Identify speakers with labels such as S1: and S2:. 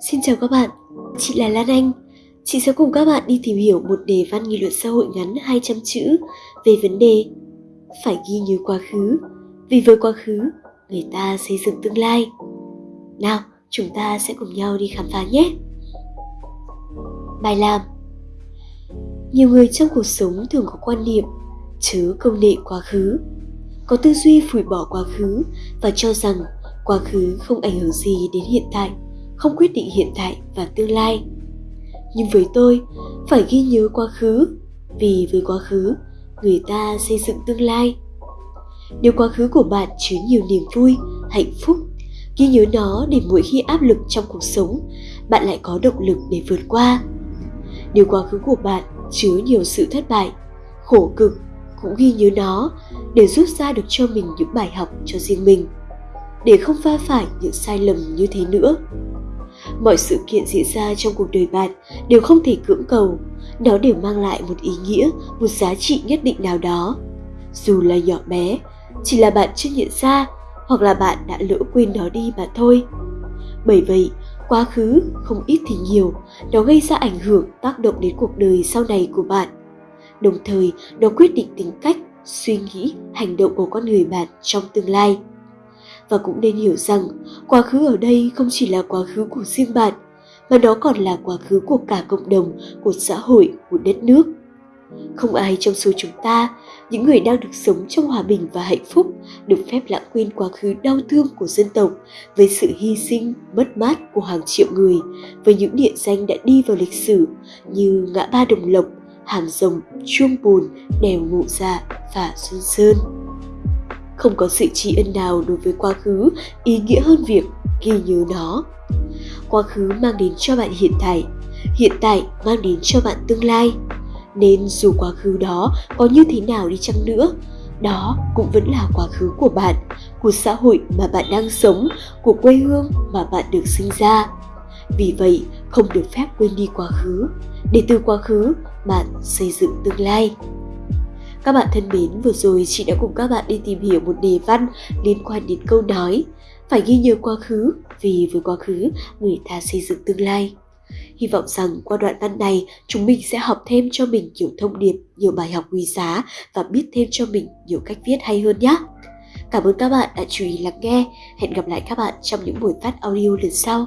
S1: Xin chào các bạn, chị là Lan Anh. Chị sẽ cùng các bạn đi tìm hiểu một đề văn nghị luận xã hội ngắn 200 chữ về vấn đề phải ghi nhớ quá khứ, vì với quá khứ người ta xây dựng tương lai. Nào, chúng ta sẽ cùng nhau đi khám phá nhé. Bài làm Nhiều người trong cuộc sống thường có quan niệm chớ công nghệ quá khứ, có tư duy phủi bỏ quá khứ và cho rằng quá khứ không ảnh hưởng gì đến hiện tại không quyết định hiện tại và tương lai. Nhưng với tôi, phải ghi nhớ quá khứ, vì với quá khứ, người ta xây dựng tương lai. Nếu quá khứ của bạn chứa nhiều niềm vui, hạnh phúc, ghi nhớ nó để mỗi khi áp lực trong cuộc sống, bạn lại có động lực để vượt qua. Nếu quá khứ của bạn chứa nhiều sự thất bại, khổ cực, cũng ghi nhớ nó để rút ra được cho mình những bài học cho riêng mình, để không va phải những sai lầm như thế nữa mọi sự kiện diễn ra trong cuộc đời bạn đều không thể cưỡng cầu. Nó đều mang lại một ý nghĩa, một giá trị nhất định nào đó. Dù là nhỏ bé, chỉ là bạn chưa nhận ra hoặc là bạn đã lỡ quên nó đi mà thôi. Bởi vậy, quá khứ, không ít thì nhiều, nó gây ra ảnh hưởng, tác động đến cuộc đời sau này của bạn. Đồng thời, nó quyết định tính cách, suy nghĩ, hành động của con người bạn trong tương lai. Và cũng nên hiểu rằng quá khứ ở đây không chỉ là quá khứ của riêng bạn, mà nó còn là quá khứ của cả cộng đồng, của xã hội, của đất nước. Không ai trong số chúng ta, những người đang được sống trong hòa bình và hạnh phúc, được phép lãng quên quá khứ đau thương của dân tộc với sự hy sinh, mất mát của hàng triệu người, với những địa danh đã đi vào lịch sử như ngã ba đồng lộc hàm rồng, chuông bồn, đèo ngụ dạ và xuân sơn không có sự tri ân nào đối với quá khứ, ý nghĩa hơn việc ghi nhớ nó. Quá khứ mang đến cho bạn hiện tại hiện tại mang đến cho bạn tương lai. Nên dù quá khứ đó có như thế nào đi chăng nữa, đó cũng vẫn là quá khứ của bạn, của xã hội mà bạn đang sống, của quê hương mà bạn được sinh ra. Vì vậy, không được phép quên đi quá khứ, để từ quá khứ bạn xây dựng tương lai các bạn thân mến, vừa rồi chị đã cùng các bạn đi tìm hiểu một đề văn liên quan đến câu nói phải ghi nhớ quá khứ vì với quá khứ người ta xây dựng tương lai. Hy vọng rằng qua đoạn văn này chúng mình sẽ học thêm cho mình nhiều thông điệp, nhiều bài học quý giá và biết thêm cho mình nhiều cách viết hay hơn nhé. Cảm ơn các bạn đã chú ý lắng nghe. Hẹn gặp lại các bạn trong những buổi phát audio lần sau.